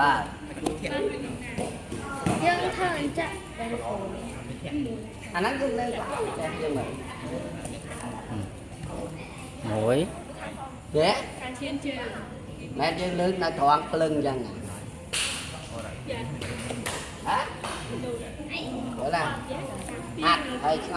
បាទយើងធ្វើអញ្ចឹងតែលោកគ្រូអាហ្នឹងគឺនៅតែយើងមើលមួយទេការឈានជើងមែនយើងលើកនៅត្រង់ភ្លឹងអញ្ចឹងហ៎ហ៎ណាហាត់ហើយឆ្ងល់